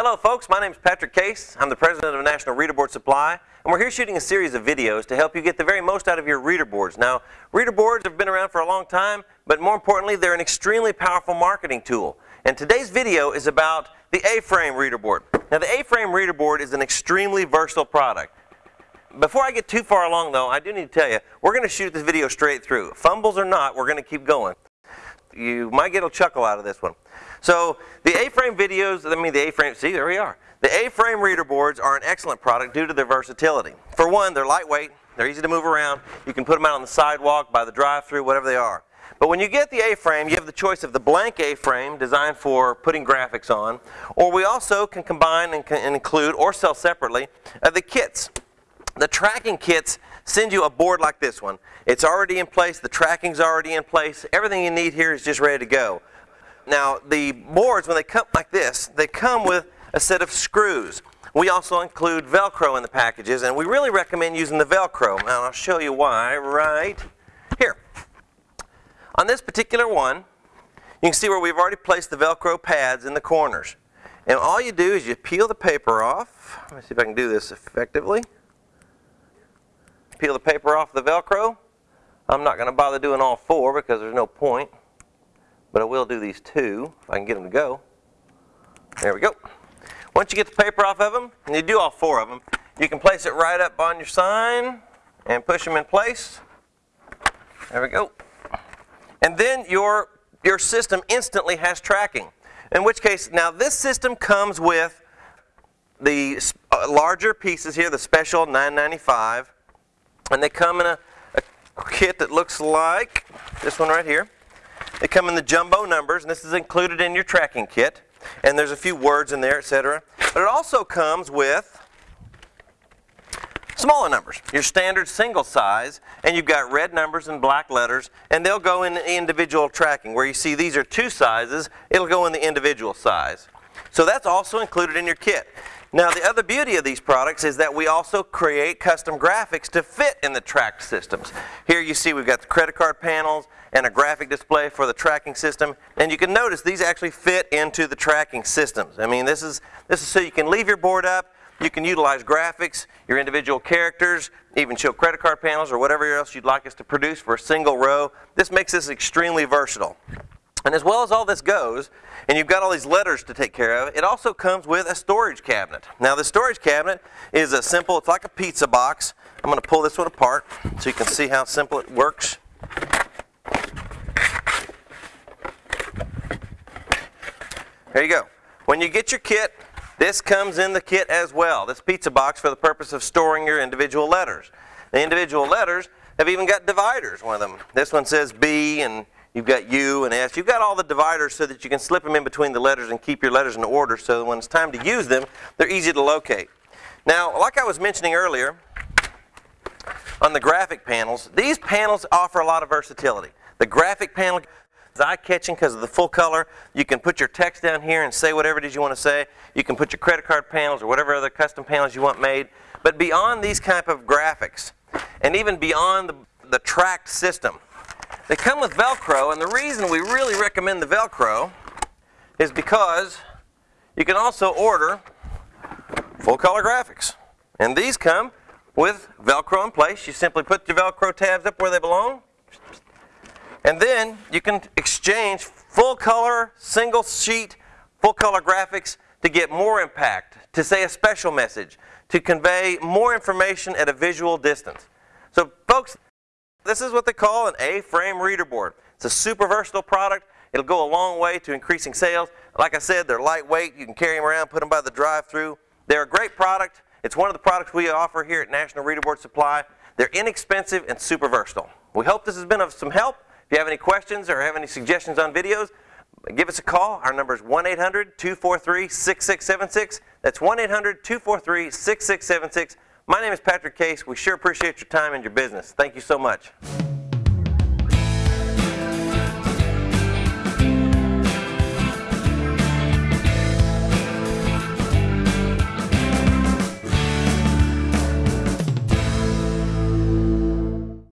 Hello folks, my name is Patrick Case. I'm the president of National Reader Board Supply and we're here shooting a series of videos to help you get the very most out of your reader boards. Now, reader boards have been around for a long time, but more importantly, they're an extremely powerful marketing tool. And today's video is about the A-frame reader board. Now, the A-frame reader board is an extremely versatile product. Before I get too far along though, I do need to tell you, we're going to shoot this video straight through. Fumbles or not, we're going to keep going. You might get a chuckle out of this one. So the A-frame videos, I mean the A-frame, see there we are. The A-frame reader boards are an excellent product due to their versatility. For one, they're lightweight, they're easy to move around, you can put them out on the sidewalk, by the drive-through, whatever they are. But when you get the A-frame, you have the choice of the blank A-frame designed for putting graphics on, or we also can combine and, can include or sell separately uh, the kits. The tracking kits send you a board like this one. It's already in place, the tracking's already in place, everything you need here is just ready to go. Now, the boards, when they come like this, they come with a set of screws. We also include Velcro in the packages, and we really recommend using the Velcro. Now, I'll show you why right here. On this particular one, you can see where we've already placed the Velcro pads in the corners. And all you do is you peel the paper off. Let me see if I can do this effectively. Peel the paper off the Velcro. I'm not going to bother doing all four because there's no point but I will do these two if I can get them to go. There we go. Once you get the paper off of them, and you do all four of them, you can place it right up on your sign and push them in place. There we go. And then your, your system instantly has tracking. In which case, now this system comes with the uh, larger pieces here, the special 995, and they come in a, a kit that looks like this one right here. They come in the jumbo numbers, and this is included in your tracking kit. And there's a few words in there, etc. But it also comes with smaller numbers, your standard single size, and you've got red numbers and black letters, and they'll go in the individual tracking. Where you see these are two sizes, it'll go in the individual size. So that's also included in your kit. Now the other beauty of these products is that we also create custom graphics to fit in the tracked systems. Here you see we've got the credit card panels and a graphic display for the tracking system and you can notice these actually fit into the tracking systems. I mean this is, this is so you can leave your board up, you can utilize graphics, your individual characters, even show credit card panels or whatever else you'd like us to produce for a single row. This makes this extremely versatile. And as well as all this goes, and you've got all these letters to take care of, it also comes with a storage cabinet. Now the storage cabinet is a simple, it's like a pizza box. I'm going to pull this one apart so you can see how simple it works. There you go. When you get your kit, this comes in the kit as well. This pizza box for the purpose of storing your individual letters. The individual letters have even got dividers, one of them. This one says B and You've got U and S. You've got all the dividers so that you can slip them in between the letters and keep your letters in order so when it's time to use them, they're easy to locate. Now, like I was mentioning earlier, on the graphic panels, these panels offer a lot of versatility. The graphic panel is eye-catching because of the full color. You can put your text down here and say whatever it is you want to say. You can put your credit card panels or whatever other custom panels you want made. But beyond these type of graphics, and even beyond the, the tracked system, they come with Velcro, and the reason we really recommend the Velcro is because you can also order full color graphics. And these come with Velcro in place. You simply put your Velcro tabs up where they belong. And then you can exchange full color, single sheet, full color graphics to get more impact, to say a special message, to convey more information at a visual distance. So folks, this is what they call an A-frame reader board. It's a super versatile product. It'll go a long way to increasing sales. Like I said, they're lightweight. You can carry them around, put them by the drive-through. They're a great product. It's one of the products we offer here at National Reader Board Supply. They're inexpensive and super versatile. We hope this has been of some help. If you have any questions or have any suggestions on videos, give us a call. Our number is 1-800-243-6676. That's 1-800-243-6676. My name is Patrick Case. We sure appreciate your time and your business. Thank you so much.